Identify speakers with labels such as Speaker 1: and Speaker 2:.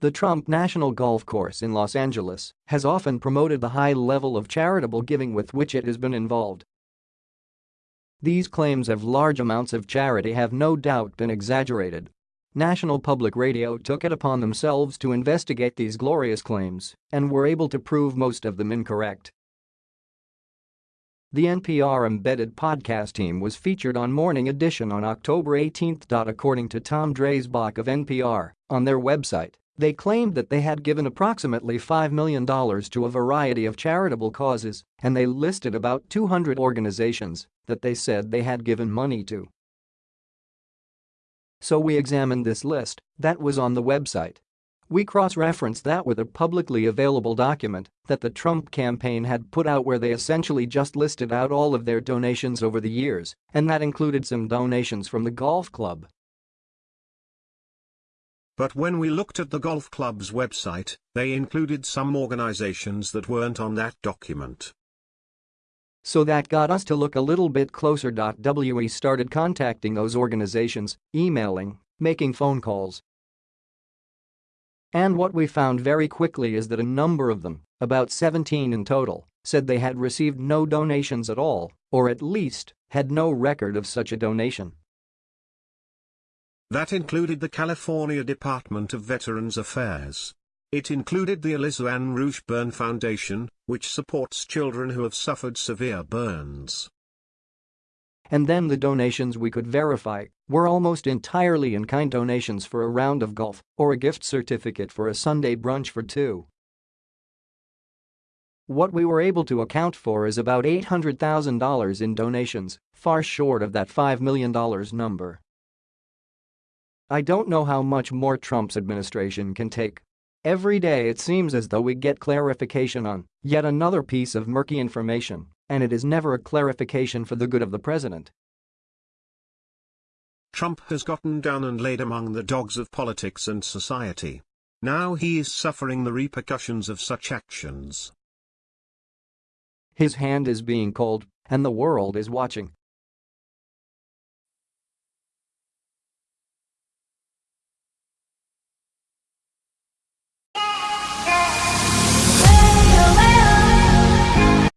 Speaker 1: The Trump National Golf Course in Los Angeles has often promoted the high level of charitable giving with which it has been involved. These claims of large amounts of charity have no doubt been exaggerated. National Public Radio took it upon themselves to investigate these glorious claims and were able to prove most of them incorrect. The NPR embedded podcast team was featured on Morning Edition on October 18. According to Tom Dreisbach of NPR, on their website, they claimed that they had given approximately $5 million to a variety of charitable causes, and they listed about 200 organizations that they said they had given money to. So we examined this list that was on the website. We cross-referenced that with a publicly available document that the Trump campaign had put out where they essentially just listed out all of their donations over the years, and that included some donations from the golf club
Speaker 2: but when we looked at the golf club's website, they included some organizations that weren't on that document.
Speaker 1: So that got us to look a little bit closer. We started contacting those organizations, emailing, making phone calls. And what we found very quickly is that a number of them, about 17 in total, said they had received no donations at all, or at least, had no record of such a donation.
Speaker 2: That included the California Department of Veterans Affairs. It included the Alisa Ann Ruch Burn Foundation, which supports children who have suffered severe burns.
Speaker 1: And then the donations we could verify were almost entirely in-kind donations for a round of golf or a gift certificate for a Sunday brunch for two. What we were able to account for is about $800,000 in donations, far short of that $5 million number. I don't know how much more Trump's administration can take. Every day it seems as though we get clarification on yet another piece of murky information, and it is never a clarification for the good of the president.
Speaker 2: Trump has gotten down and laid among the dogs of politics and society. Now he is suffering the repercussions of such actions.
Speaker 1: His hand is being called, and the world is watching.